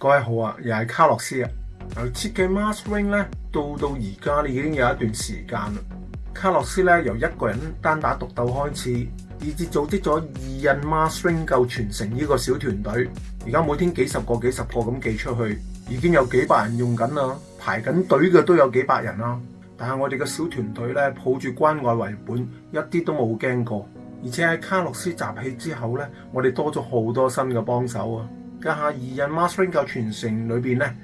各位好啊，又系卡洛斯啊！由设计 m r s r i n g 咧，到到而家已经有一段时间啦。卡洛斯咧由一个人单打独斗开始，以至组织咗二印 m r s r i n g 够传承呢个小团队。而家每天几十个、几十个咁寄出去，已经有几百人用紧啦，排紧队嘅都有几百人啦。但系我哋嘅小团队咧，抱住关爱为本，一啲都冇惊过。而且喺卡洛斯集气之后咧，我哋多咗好多新嘅帮手啊！家下二印 mastering 嘅全承裏边咧，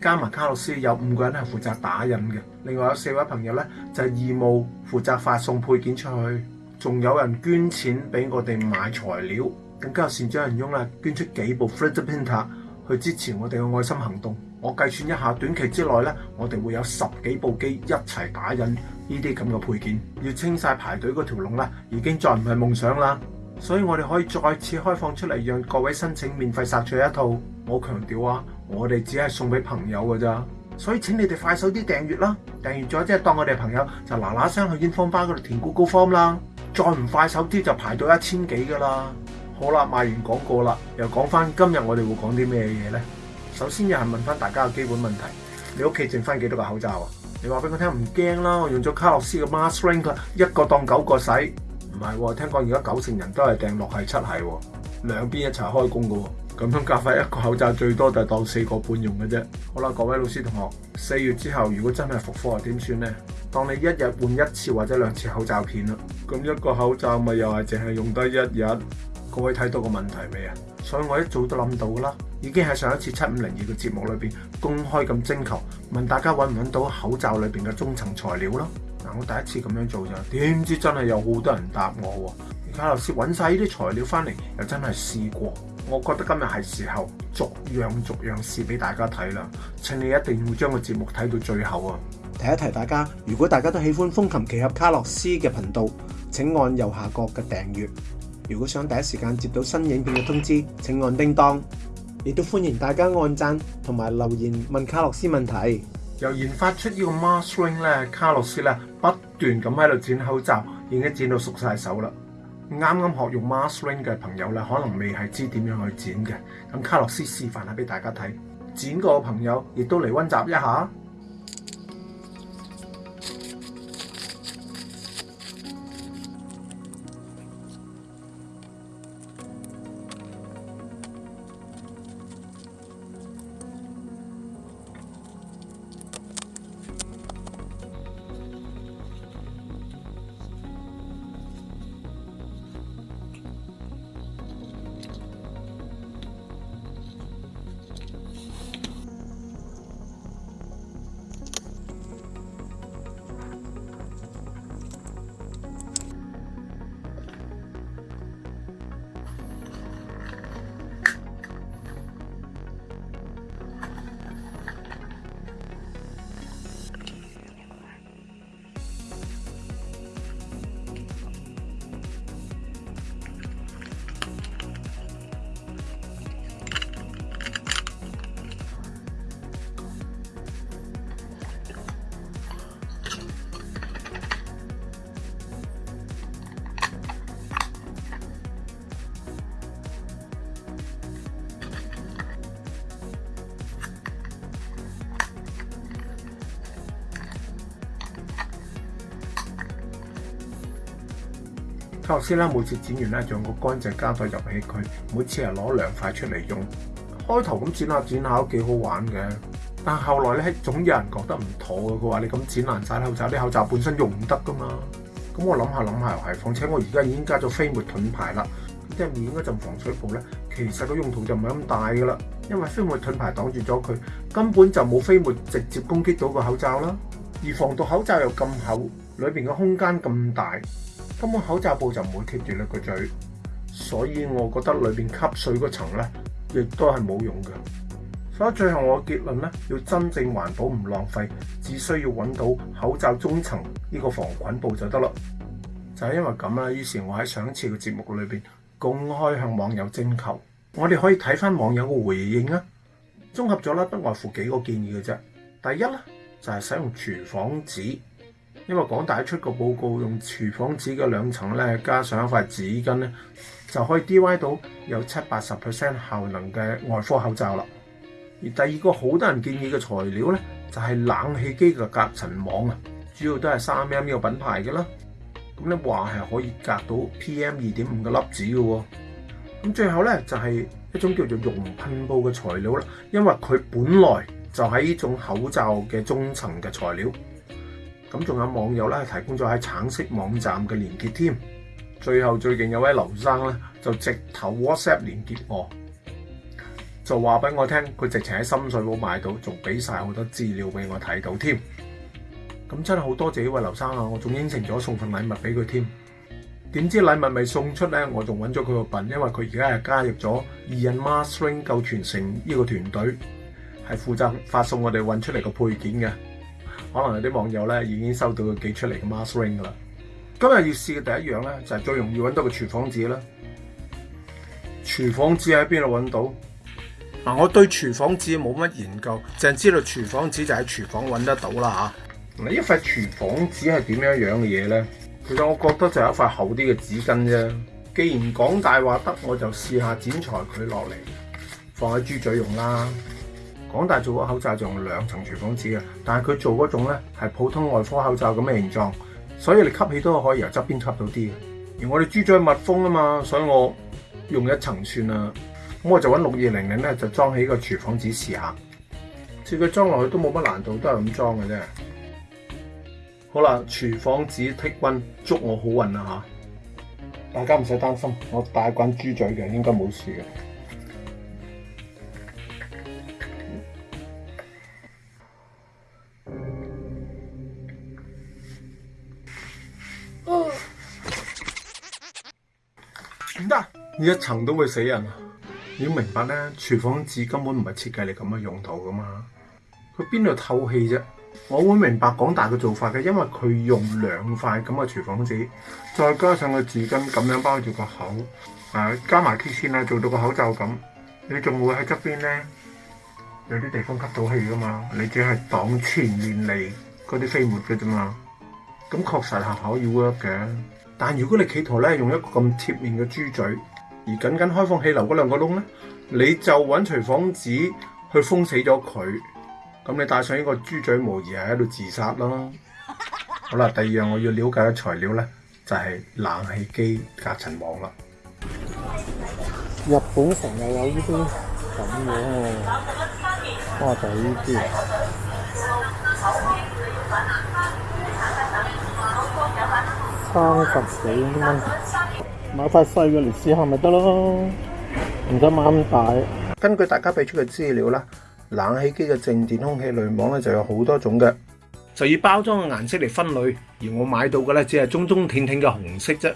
加埋卡洛斯有五個人係負責打印嘅，另外有四位朋友咧就義務負責發送配件出去，仲有人捐錢俾我哋買材料，更加善长人翁啦，捐出幾部 fritz printer 去支持我哋嘅愛心行動。我計算一下短期之內咧，我哋會有十幾部機一齊打印呢啲咁嘅配件，要清晒排隊嗰條龍啦，已經再唔係夢想啦。所以我哋可以再次開放出嚟，讓各位申請免費殺取一套。我強調啊，我哋只係送俾朋友噶咋，所以請你哋快手啲訂阅啦，訂阅咗即系當我哋朋友，就嗱嗱聲去英方 c 吧嗰度填 Google Form 啦。再唔快手啲就排到一千幾噶啦。好啦，賣完廣告啦，又講翻今日我哋會講啲咩嘢呢？首先又係問翻大家嘅基本問題：你屋企剩翻幾多個口罩啊？你話俾我聽唔驚啦，我用咗卡洛斯嘅 mask ring 啦，一個當九個使。唔係喎，聽講而家九成人都係訂落係七係喎，兩邊一齊開工嘅喎，咁樣夾曬一個口罩最多就當四個半用嘅啫。好啦，各位老師同學，四月之後如果真係復課，點算呢？當你一日換一次或者兩次口罩片啦，咁一個口罩咪又係淨係用得一日。各位睇到個問題未啊？所以我一早都諗到㗎啦，已經喺上一次七五零二嘅節目裏面公開咁徵求，問大家揾唔揾到口罩裏面嘅中層材料咯。我第一次咁样做咋，点知真系有好多人答我。而卡洛斯揾晒呢啲材料翻嚟，又真系试过。我觉得今日系时候逐样逐样试俾大家睇啦。请你一定要将个节目睇到最后啊！提一提大家，如果大家都喜欢风琴奇俠卡洛斯嘅频道，请按右下角嘅订阅。如果想第一时间接到新影片嘅通知，请按叮当。亦都欢迎大家按赞同埋留言问卡洛斯问题。又研发出呢个 Mar Swing 咧，卡洛斯咧。不断咁喺度剪口罩，已经剪到熟晒手啦。啱啱学用 mask ring 嘅朋友咧，可能未系知点样去剪嘅。咁卡洛斯示范下俾大家睇，剪过嘅朋友亦都嚟温习一下。头先咧，每次剪完咧，用个干净胶袋入起佢，每次系攞两块出嚟用。开头咁剪下剪下都几好玩嘅，但后来咧，总有人觉得唔妥嘅。佢话你咁剪烂晒口罩，啲口罩本身用唔得噶嘛。咁我谂下谂下又系，况且我而家已经加咗飞沫盾牌啦，即系面嗰阵防水布咧，其实个用途就唔系咁大噶啦。因为飞沫盾牌挡住咗佢，根本就冇飞沫直接攻击到个口罩啦。而防毒口罩又咁厚，里边嘅空间咁大。根本口罩布就唔会贴住你个嘴，所以我觉得里边吸水嗰层咧，亦都系冇用嘅。所以最后我结论咧，要真正环保唔浪费，只需要揾到口罩中层呢个防菌布就得啦。就系因为咁啦，于是我喺上一次嘅节目里边公开向网友征求，我哋可以睇翻网友嘅回应啊。综合咗啦，不外乎几个建议嘅啫。第一咧，就系使用厨房纸。因為港大出個報告，用廚房紙嘅兩層咧，加上一塊紙巾咧，就可以 D Y 到有七八十 percent 效能嘅外科口罩啦。而第二個好多人建議嘅材料咧，就係冷氣機嘅隔塵網啊，主要都係三 M 呢個品牌嘅啦。咁咧話係可以隔到 PM 二點五嘅粒子嘅喎。咁最後咧就係一種叫做溶噴布嘅材料啦，因為佢本來就喺呢種口罩嘅中層嘅材料。咁仲有網友咧提供咗喺橙色網站嘅連結添。最後最勁有位劉生咧就直頭 WhatsApp 連結我，就話俾我聽佢直情喺深水埗買到，仲俾晒好多資料俾我睇到添。咁真係好多謝呢位劉生啊！我仲應承咗送份禮物俾佢添。點知禮物未送出咧，我仲揾咗佢個品，因為佢而家係加入咗二 n m a s r i n g 夠全城呢個團隊，係負責發送我哋揾出嚟個配件嘅。可能有啲網友咧已經收到寄出嚟嘅 m a s k ring 噶啦。今日要試嘅第一樣咧，就係最容易揾到嘅廚房紙啦。廚房紙喺邊度揾到？嗱，我對廚房紙冇乜研究，淨知道廚房紙就喺廚房揾得到啦嚇。你一塊廚房紙係點樣樣嘅嘢咧？其實我覺得就係一塊厚啲嘅紙巾啫。既然講大話得，我就試下剪裁佢落嚟，放喺豬嘴用啦。港大做個口罩就用两层厨房纸嘅，但系佢做嗰种咧系普通外科口罩咁嘅形状，所以你吸气都可以由侧边吸到啲。而我哋猪嘴密封啊嘛，所以我用一层算啦。咁我就揾六二零零咧就装起个厨房纸试下，即佢装落去都冇乜难度，都系咁装嘅啫。好啦，厨房纸剔温，祝我好运啊吓！大家唔使担心，我带滾猪嘴嘅，应该冇事嘅。一层都会死人，你要明白咧，厨房纸根本唔系设计嚟咁嘅用途噶嘛，佢边度透气啫？我会明白广大嘅做法嘅，因为佢用两块咁嘅厨房纸，再加上个纸巾咁样包住个口，啊，加埋锡线啊，做到个口罩咁，你仲会喺侧边咧有啲地方吸到气噶嘛？你只系挡前面嚟嗰啲飞沫嘅啫嘛，咁确实系可以 work 嘅，但如果你企图咧用一个咁贴面嘅猪嘴。而僅僅開放氣流嗰兩個窿咧，你就揾廚房紙去封死咗佢，咁你戴上呢個豬嘴模擬係喺度自殺咯。好啦，第二樣我要了解嘅材料咧，就係冷氣機隔塵網啦。日本成日有呢啲咁樣喎，哇！就呢啲，三十幾蚊。买块细嘅嚟试下咪得咯，唔使买咁大。根据大家俾出嘅资料啦，冷气机嘅静电空气滤网咧就有好多种嘅，就以包装嘅颜色嚟分类。而我买到嘅咧只系中中挺挺嘅红色啫。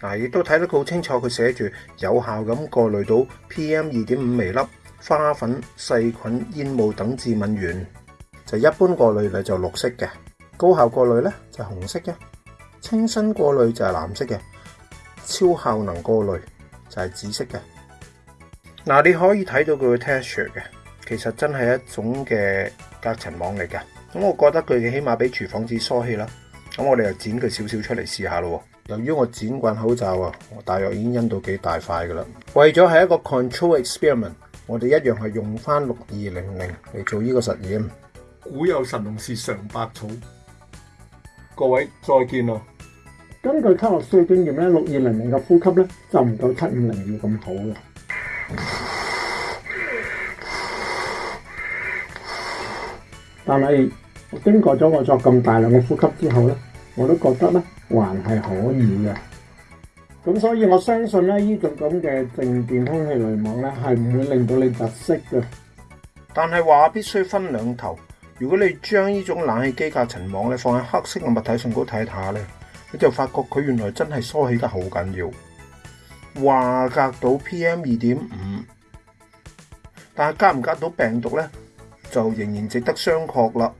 嗱，亦都睇得好清楚，佢写住有效咁过滤到 PM 二点五微粒、花粉、细菌、烟雾等致敏源。就一般过滤咧就绿色嘅，高效过滤咧就红色嘅，清新过滤就系蓝色嘅。超效能過濾就係紫色嘅，嗱你可以睇到佢嘅 texture 嘅，其實真係一種嘅隔塵網嚟嘅。咁我覺得佢起碼比廚房纸疏氣啦。咁我哋又剪佢少少出嚟試下咯。由於我剪惯口罩啊，我大約已經印到幾大塊噶啦。為咗係一個 control experiment，我哋一樣係用翻六二零零嚟做呢個實驗。古有神農氏嘗百草，各位再見啊！根據科學師嘅經驗咧，六二零零嘅呼吸咧就唔夠七五零二咁好嘅。但係經過咗我作咁大量嘅呼吸之後咧，我都覺得咧還係可以嘅。咁所以我相信咧，依種咁嘅靜電空氣濾網咧係唔會令到你窒息嘅。但係話必須分兩頭，如果你將呢種冷氣機架塵網咧放喺黑色嘅物體上高睇下咧。你就發覺佢原來真係梳起得好緊要，話隔到 PM 二點五，但係隔唔隔到病毒咧，就仍然值得商榷啦。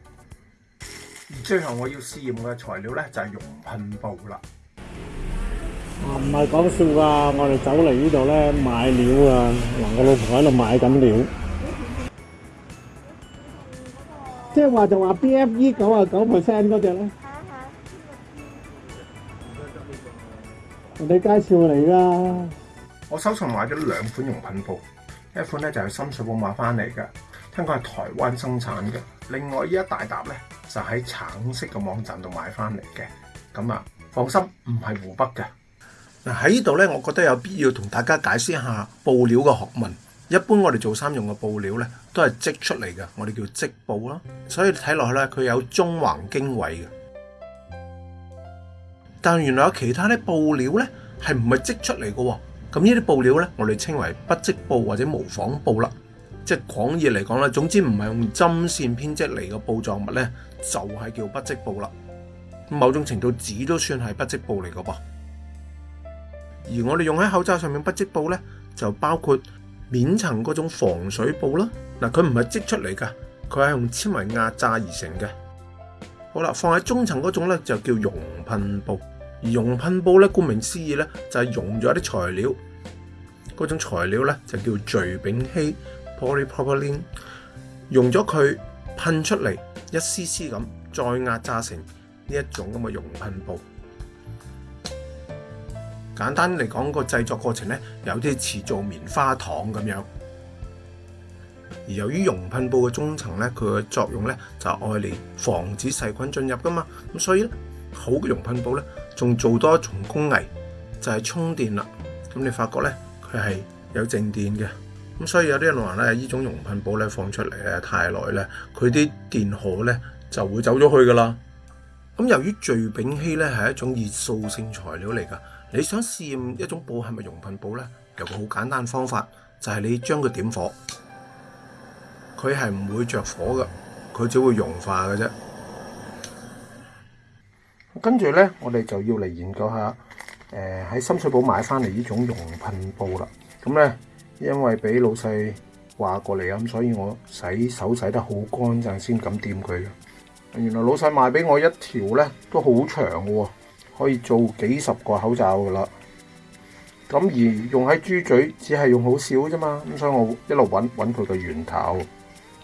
而最後我要試驗嘅材料咧，就係用噴布啦。唔係講笑噶，我哋走嚟呢度咧買料啊！我老婆喺度買緊料，即係話就話 BFE 九啊九 percent 嗰只咧。同你介紹嚟啦！我手上買咗兩款用品布，一款咧就係深水埗買翻嚟嘅，聽講係台灣生產嘅。另外依一大沓咧就喺橙色嘅網站度買翻嚟嘅，咁啊放心，唔係湖北嘅。嗱喺呢度咧，我覺得有必要同大家解釋一下布料嘅學問。一般我哋做衫用嘅布料咧都係織出嚟嘅，我哋叫織布啦。所以睇落去咧，佢有中橫經緯嘅。但原來有其他啲布料咧，係唔係織出嚟嘅？咁呢啲布料咧，我哋稱為不織布或者模仿布啦。即係廣義嚟講啦，總之唔係用針線編織嚟嘅布狀物咧，就係叫不織布啦。某種程度紙都算係不織布嚟嘅噃。而我哋用喺口罩上面不織布咧，就包括面層嗰種防水布啦。嗱，佢唔係織出嚟㗎，佢係用纖維壓榨而成嘅。好啦，放喺中层嗰种咧就叫溶喷布，而溶喷布咧顾名思义咧就系溶咗一啲材料，嗰种材料咧就叫聚丙烯 （polypropylene），溶咗佢喷出嚟一丝丝咁，再压榨成呢一种咁嘅溶喷布。简单嚟讲个制作过程咧，有啲似做棉花糖咁样。由於溶噴布嘅中層咧，佢嘅作用咧就係嚟防止細菌進入噶嘛，咁所以咧好嘅溶噴布咧仲做多一重工藝，就係充電啦。咁你發覺咧佢係有正電嘅，咁所以有啲人話咧，依種溶噴布咧放出嚟咧太耐咧，佢啲電荷咧就會走咗去噶啦。咁由於聚丙烯咧係一種熱塑性材料嚟噶，你想試驗一種布係咪溶噴布咧，有個好簡單方法，就係你將佢點火。佢係唔會着火噶，佢只會融化嘅啫。跟住咧，我哋就要嚟研究下，誒喺深水埗買翻嚟呢種熔噴布啦。咁咧，因為俾老细話過嚟咁所以我洗手洗得好乾淨先敢掂佢。原來老细賣俾我一條咧，都好長嘅喎，可以做幾十個口罩噶啦。咁而用喺豬嘴，只係用好少啫嘛，咁所以我一路揾揾佢嘅源頭。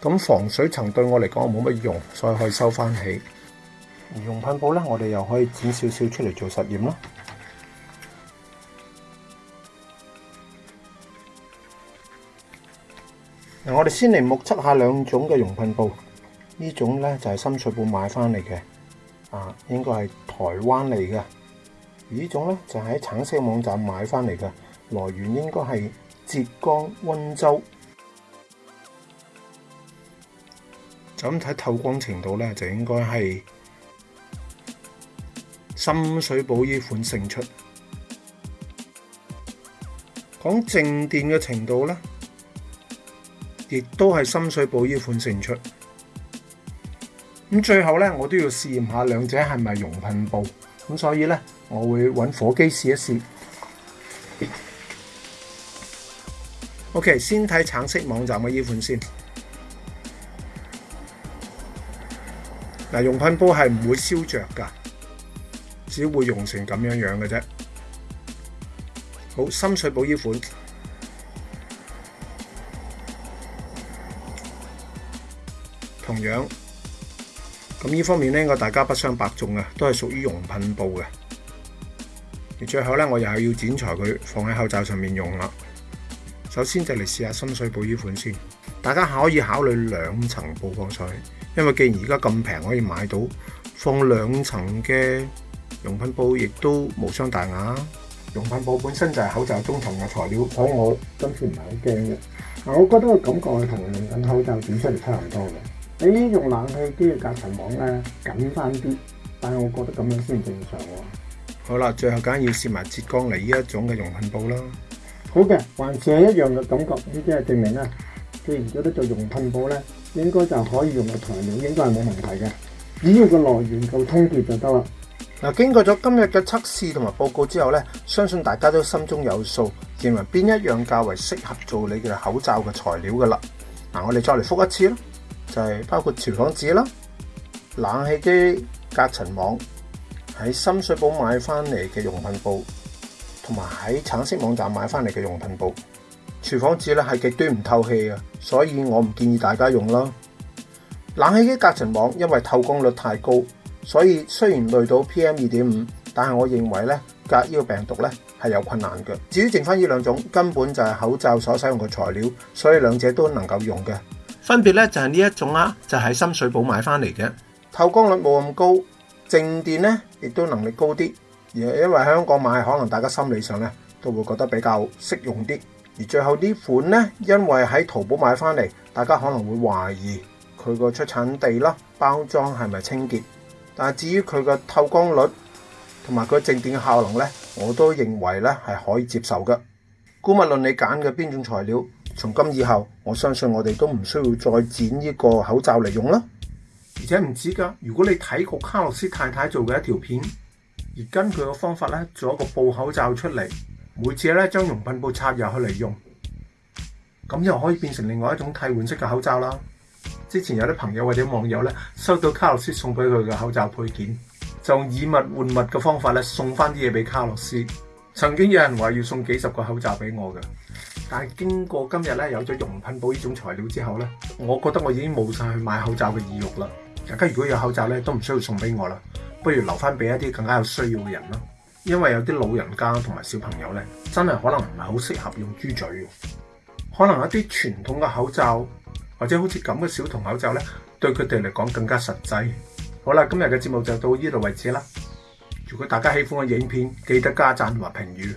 咁防水层对我嚟讲冇乜用，所以可以收翻起。而用喷布咧，我哋又可以剪少少出嚟做实验啦。嗱，我哋先嚟目测下两种嘅熔喷布，呢种咧就系深水埗买翻嚟嘅，啊，应该系台湾嚟嘅。而呢种咧就喺橙色网站买翻嚟嘅，来源应该系浙江温州。就咁睇透光程度咧，就應該係深水埗依款勝出。講靜電嘅程度咧，亦都係深水埗依款勝出。咁最後咧，我都要試驗下兩者係咪溶噴布，咁所以咧，我會揾火機試一試。OK，先睇橙色網站嘅依款先。嗱，溶噴布系唔會燒着噶，只會溶成咁樣樣嘅啫。好，深水寶依款，同樣咁呢方面咧，我大家不相伯仲啊，都係屬於溶噴布嘅。而最後咧，我又要剪裁佢放喺口罩上面用啦。首先就嚟試下深水埗呢款先。大家可以考慮兩層布放水，因為既然而家咁平可以買到，放兩層嘅用品布亦都無傷大雅。用品布本身就係口罩中層嘅材料，所以我今次唔係好驚嘅。嗱，我覺得個感覺同用品口罩本出嚟差唔多嘅。你用冷氣機嘅隔層網咧緊翻啲，但係我覺得咁樣先正常喎。好啦，最後梗要試埋浙江嚟呢一種嘅用品布啦。好嘅，還是係一樣嘅感覺，呢啲係證明啦。既然错咧，就熔喷布咧，应该就可以用嘅材料，应该系冇问题嘅。只要个来源够充足就得啦。嗱，经过咗今日嘅测试同埋报告之后咧，相信大家都心中有数，认为边一样较为适合做你嘅口罩嘅材料噶啦。嗱，我哋再嚟复一次啦，就系包括厨房纸啦、冷气机隔尘网、喺深水埗买翻嚟嘅熔喷布，同埋喺橙色网站买翻嚟嘅熔喷布。厨房纸咧系极端唔透气啊，所以我唔建议大家用啦。冷气机隔尘网因为透光率太高，所以虽然累到 P M 二点五，但系我认为咧隔呢个病毒咧系有困难嘅。至于剩翻呢两种，根本就系口罩所使用嘅材料，所以两者都能够用嘅。分别咧就系呢一种啦，就喺深水埗买翻嚟嘅，透光率冇咁高，静电咧亦都能力高啲，而因为香港买，可能大家心理上咧都会觉得比较适用啲。而最後呢款呢，因為喺淘寶買翻嚟，大家可能會懷疑佢個出產地啦、包裝係咪清潔，但至於佢個透光率同埋佢正電嘅效能呢，我都認為呢係可以接受嘅。估物論你揀嘅邊種材料，從今以後我相信我哋都唔需要再剪呢個口罩嚟用啦。而且唔止㗎，如果你睇過卡洛斯太太做嘅一條片，而根據個方法呢做一個布口罩出嚟。每次咧將溶噴布插入去嚟用，咁又可以變成另外一種替換式嘅口罩啦。之前有啲朋友或者網友咧收到卡洛斯送俾佢嘅口罩配件，就以物換物嘅方法咧送翻啲嘢俾卡洛斯。曾經有人話要送幾十個口罩俾我嘅，但係經過今日咧有咗溶噴布呢種材料之後咧，我覺得我已經冇晒去買口罩嘅意欲啦。大家如果有口罩咧，都唔需要送俾我啦，不如留翻俾一啲更加有需要嘅人咯。因為有啲老人家同埋小朋友咧，真係可能唔係好適合用豬嘴，可能一啲傳統嘅口罩或者好似咁嘅小童口罩咧，對佢哋嚟講更加實際。好啦，今日嘅節目就到呢度為止啦。如果大家喜歡嘅影片，記得加赞或評語。